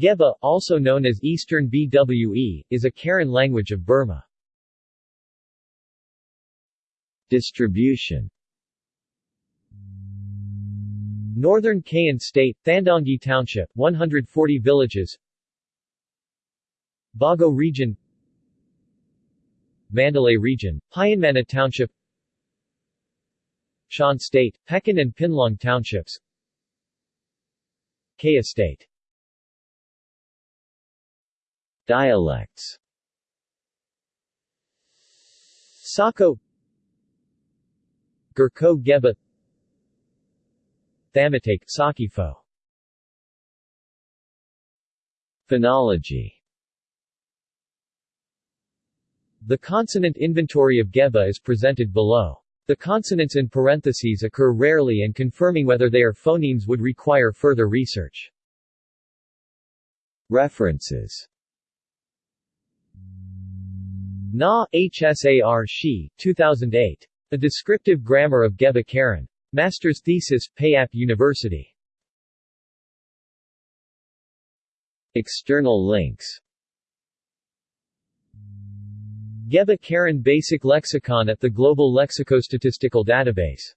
Geba, also known as Eastern BWE, is a Karen language of Burma. Distribution. Northern Kayin State, Thandaunggyi Township, 140 villages. Bago Region. Mandalay Region, Pyinmana Township. Shan State, Pekon and Pinlaung Townships. Kayah State Dialects. Sako. Gurko Geba. Thamatake, Sakifo. Phonology. The consonant inventory of Geba is presented below. The consonants in parentheses occur rarely and confirming whether they are phonemes would require further research. References Na, HSAR Shi, 2008. A Descriptive Grammar of Geba Karen. Master's Thesis, Payap University. External links Geba Karen Basic Lexicon at the Global Lexicostatistical Database